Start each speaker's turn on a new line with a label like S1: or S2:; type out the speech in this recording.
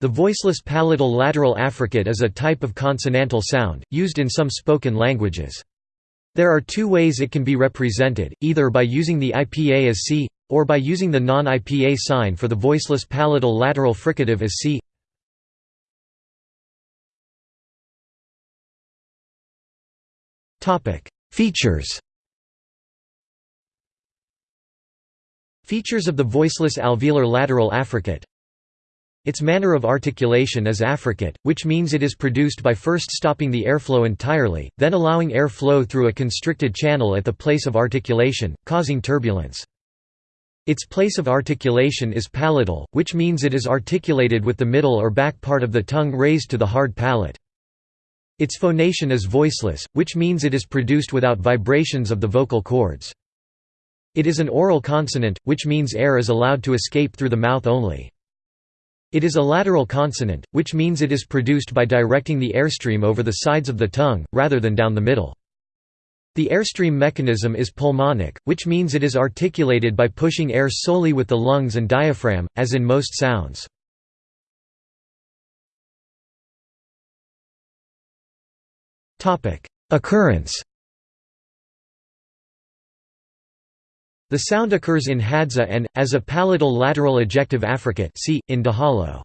S1: The voiceless palatal lateral affricate is a type of consonantal sound, used in some spoken languages. There are two ways it can be represented, either by using the IPA as C, or by using the non-IPA sign for the voiceless palatal lateral fricative as C. Features Features of the voiceless alveolar lateral affricate its manner of articulation is affricate, which means it is produced by first stopping the airflow entirely, then allowing air flow through a constricted channel at the place of articulation, causing turbulence. Its place of articulation is palatal, which means it is articulated with the middle or back part of the tongue raised to the hard palate. Its phonation is voiceless, which means it is produced without vibrations of the vocal cords. It is an oral consonant, which means air is allowed to escape through the mouth only. It is a lateral consonant, which means it is produced by directing the airstream over the sides of the tongue, rather than down the middle. The airstream mechanism is pulmonic, which means it is articulated by pushing air solely with the lungs and diaphragm, as in most sounds. Occurrence The sound occurs in Hadza and, as a palatal lateral ejective affricate see, in Dahalo.